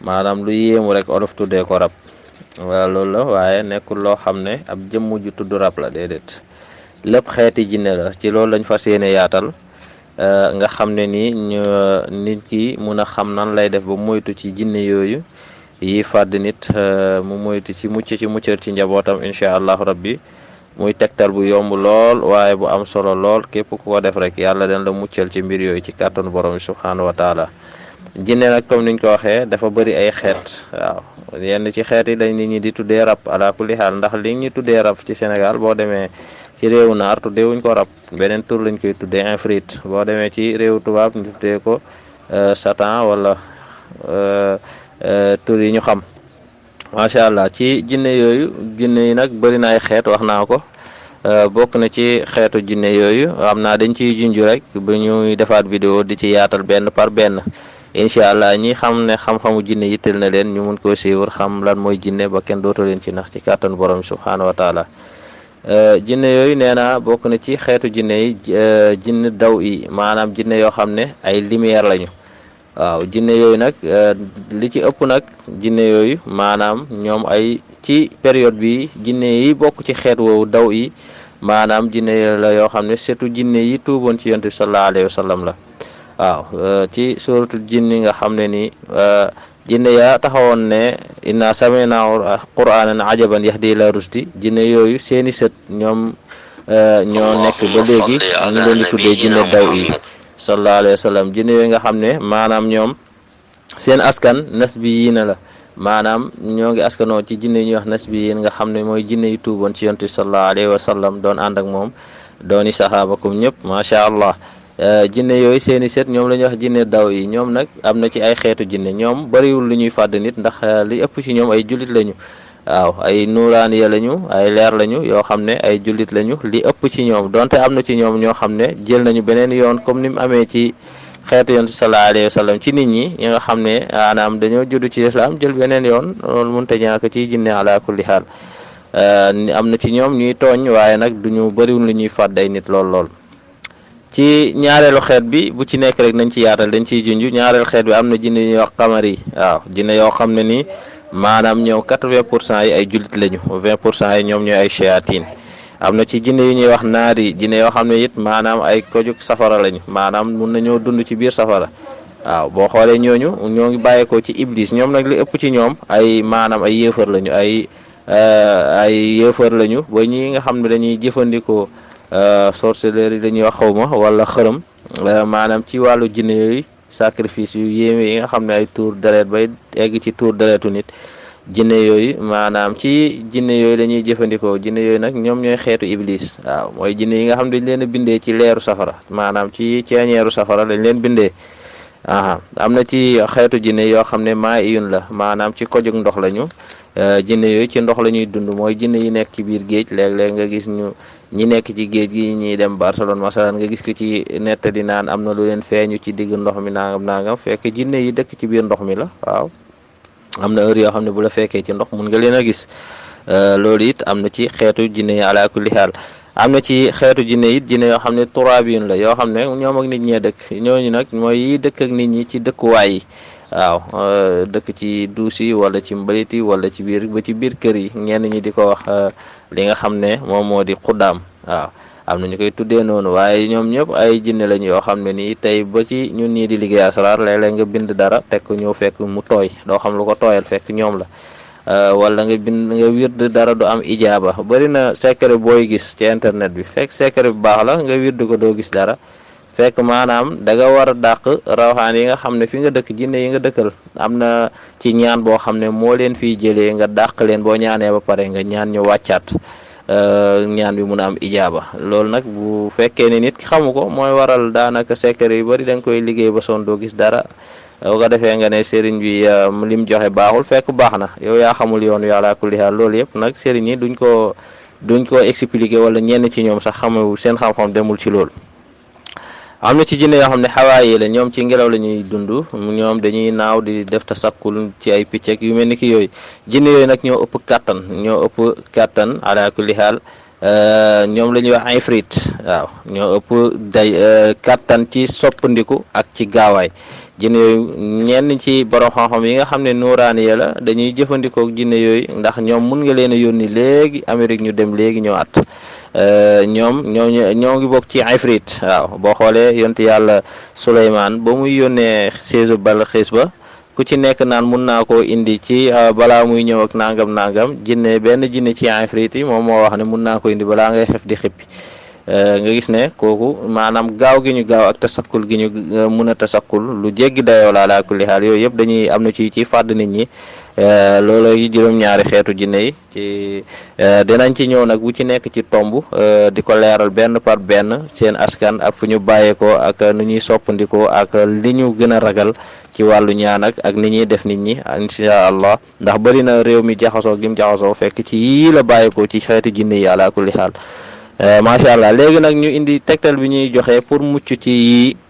Maanaam lu yéemu rekk Wolof tuddee ko rab. Waaw loolu la waaye nekkul loo xam ne ab jëmm ju tudd rab la déedéet lépp xeeti jinne la ci loolu lañ fas yéene yaatal nga xam ne nii ñu nit ki mun a xam nan lay def ba moytu ci jinne yooyu yi fàdd nit mu moytu ci mucc ci muccal ci njabootam incha allahu rabbi muy tegtal bu yomb lool waaye bu am solo lool képp ku ko def rek yàlla dana la muccal ci mbir yooyu ci kàttanu borom bi subhaanahu wa taala jinne nag comme niñ ko waxee dafa bëri ay xeet waaw yenn ci xeet yi dañ nit ñi di tuddee rab ala kulli xaal ndax li ñu tuddee rab ci Sénégal boo demee ci réewu naar tuddee wuñ ko rab beneen tur lañ koy tuddee infrit boo demee ci réewu tubaab ñu tuddee ko satan wala tur yi ñu xam macha allah ci jinne yooyu jinne yi nag bëri na ay xeet wax naa ko bokk na ci xeetu jinne yooyu xam naa dañ ciy junj rek bu ñuy defaat vidéo di ci yaatal benn par benn incha allah ñi xam ne xam-xamu jinne yitteel na leen ñu mun koo suivre xam lan mooy jinne ba kenn dootu leen ci nax ci kàttan borom subhaanahu wa taala jinne yooyu nee naa bokk na ci xeetu jinne yi jinne daw yi maanaam jinne yoo xam ne ay lumière lañu waaw jinne yooyu nag li ci ëpp nag jinne yooyu maanaam ñoom ay ci période bi jinne yi bokk ci xeet woowu daw yi maanaam jinne yooyu la yoo xam ne surtout jinne yi tuuboon ci yonent bi sallallahu alayhi wa sallam la waaw ci suratul jinni nga xam ne ni jinne yaa taxawoon ne inna samina qur'anan ajaban yahdi ila rusdi jinne yooyu seeni sët ñoom ñoo nekk ba léegi ñu leen di tuddee jinne daw yi sallallahu alayhi wa sallam jinne yooyu nga xam ne maanaam ñoom seen askan nas bi yii na la maanaam ñoo ngi askanoo ci jinne ñuy wax nas bi yéen nga xam ne mooy jinne yu tuuboon ci yontu sallallahu alayhi wa sallam doon ànd ak moom dooni saxaaba kum ñëpp macha allah jinne yooyu seeni set ñoom la ñuy wax jinne daw yi ñoom nag am na ci ay xeetu jinne ñoom bariwul lu ñuy fàdd nit ndax li ëpp ci ñoom ay jullit lañu Waaw, ay nuuraaniya lañu, ay leer lañu yoo xam ne ay jullit lañu, li ëpp ci ñoom, donte am na ci ñoom ñoo xam ne jël nañu beneen yoon comme ni mu amee ci xeetu Yonent bi sallallaahu alayhi wa sallam ci nit ñi, ñi nga xam ne maanaam dañoo juddu ci lislaam jël beneen yoon, loolu mënut a ñàkk ciy jinne alaa kulli haal. Am na ci ñoom ñuy tooñ waaye nag duñu bariwul lu ñuy fàdd ay nit lool lool. ci ñaareelu xeet bi bu ci nekk rek nañ ci yaatal dañ ciy junj ñaareelu xeet bi am na jinne ñuy wax xamar yi waaw jinne yoo xam ne nii maanaam ñoom quatre-vingt pour cent yi ay jullit lañu vingt pour cent yi ñoom ñooy ay shayatin am na ci jinne yu ñuy wax naar yi jinne yoo xam ne it maanaam ay kojuk safara lañu maanaam mun nañoo dund ci biir safara waaw boo xoolee ñooñu ñoo ngi bàyyeekoo ci iblis ñoom nag li ëpp ci ñoom ay maanaam ay yéefar lañu ay ay yéefar lañu ba ñi nga xam ne dañuy jëfandikoo sorceleur yi dañuy wax xawma wala xërëm maanaam ci wàllu jinne yooyu sacrifice yu yéeme yi nga xam ne ay tuur deret bay egg ci tuur deretu nit jinne yooyu maanaam ci jinne yooyu la ñuy jëfandikoo jinne yooyu nag ñoom ñooy xeetu iblis waaw mooy jinne yi nga xam dañ leen a bindee ci leeru safara maanaam ci ceeñeeru safara lañ leen bindee aha am na ci xeetu jinne yoo xam ne maa iyun la maanaam ci kojug ndox lañu jinne yooyu ci ndox la ñuy dund mooy jinne yi nekk ci biir géej léeg-léeg nga gis ñu ñi nekk ci géej gi ñuy dem Barcelone masalan nga gis ko ci nettali naan am na lu leen feeñu ci digg ndox mi nangam nangam fekk jinne yi dëkk ci biir ndox mi la waaw am na heure yoo xam ne bu la fekkee ci ndox mun nga leen a gis loolu it am na ci xeetu jinne yi ala kulli xaal am na ci xeetu jinne it jinne yoo xam ne turaabiin la yoo xam ne ñoom ak nit ñee dëkk ñooñu nag mooy yi dëkk ak nit ñi ci dëkkuwaay yi waaw dëkk ci duus yi wala ci mbalit yi wala ci biir ba ci biir kër yi ñenn ñi di ko wax li nga xam ne moom moo di xuddaam waaw am na ñu koy tuddee noonu waaye ñoom ñëpp ay jinne lañ yoo xam ne nii tey ba ci ñun ñii di liggéey asraar léeg-léeg nga bind dara fekk ñëw fekk mu tooy doo xam lu ko tooyal fekk ñoom la wala nga bind nga wird dara du am ijaaba bari na secret booy gis ci internet bi fekk secret bu baax la nga wird ko doo gis dara fekk maanaam da nga war a dàq rawxaan yi nga xam ne fi nga dëkk jinne yi nga dëkkal am na ci ñaan boo xam ne moo leen fiy jëlee nga dàq leen boo ñaanee ba pare nga ñaan ñu wàccaat ñaan bi mun a am ijaaba loolu nag bu fekkee ne nit ki xamu ko mooy waral daanaka secret yu bari da nga koy liggéey ba son doo gis dara boo ko defee nga ne sëriñ bi lim joxe baaxul fekk baax na yow yaa xamul yoon wi ala kulli haal loolu yëpp nag sëriñ yi duñ ko duñ ko expliquer wala ñenn ci ñoom sax xamu seen xam-xam demul ci loolu am na ci jinne yoo xam ne xawaay yi la ñoom ci ngelaw la ñuy dund ñoom dañuy naaw di def te sakkul ci ay picc ak yu mel ni ki yooyu jinne yooyu nag ñoo ëpp kàttan ñoo ëpp kàttan ala kulli haal ñoom la ñuy wax ifrit waaw ñoo ëpp day kàttan ci soppandiku ak ci gaawaay jinne yooyu ñenn ci borom xam-xam yi nga xam ne nuuraani ya la dañuy jëfandikoo jinne yooyu ndax ñoom mun nga leen a yónni léegi Amérique ñu dem léegi ñëwaat ñoom ñoo ñoo ngi bokk ci ifrit waaw boo xoolee yonent yàlla Suleymaan ba muy yónnee séesu Balxiis ba ku ci nekk naan mun naa koo indi ci balaa muy ñëw ak nangam nangam jinne benn jinne ci ifrit yi moom moo wax ne mun naa ko indi balaa ngay xef di xippi nga gis ne kooku maanaam gaaw gi ñu gaaw ak tasakkul gi ñu mun a tasakkul lu jéggi dayoo la ala kulli xaal yooyu yëpp dañuy am na ci ci fàdd nit ñi loolooy juróom-ñaari xeetu jinne yi ci dinañ ci ñëw nag wu ci nekk ci tomb di ko leeral benn par benn seen askan ak fu ñu bàyyeekoo ak nu ñuy soppandikoo ak li ñu gën a ragal ci wàllu ñaan ak ak ni ñuy def nit ñi insha allah ndax bëri na réew mi jaxasoo gim jaxasoo fekk ci yii la bàyyeekoo ci xeetu jinne yi ala kulli xaal macha allah léegi nag ñu indi tegtal bi ñuy joxe pour mucc ci yii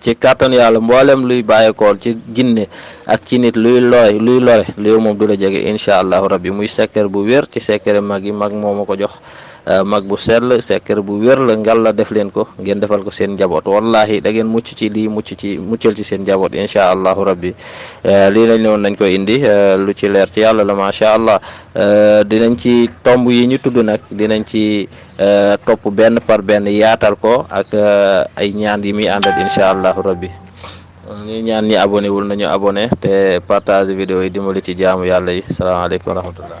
ci kàttan yàlla mboolem luy bàyyeekool ci jinne ak ci nit luy looy luy lore lu yow moom du la jege incha allahu rabbi muy secret bu wér ci secret mag yi mag moo ma ko jox mag bu sell secret bu wér la ngal la def leen ko ngeen defal ko seen njaboot wallahi da ngeen mucc ci lii mucc ci muccal ci seen njaboot incha allahu rabbi lii lañ ne woon nañ ko indi lu ci leer ci yàlla la macha allah dinañ ci tomb yi ñu tudd nag dinañ ci euh, topp benn par benn yaatal ko ak euh, ay ñaan yi muy àndal incha allahu rabbi ñuy ñaan ñi abonné wul nañu abonné te partage vidéo yi dimbali ci jaamu yàlla yi salaamaaleykum wa rahmatullah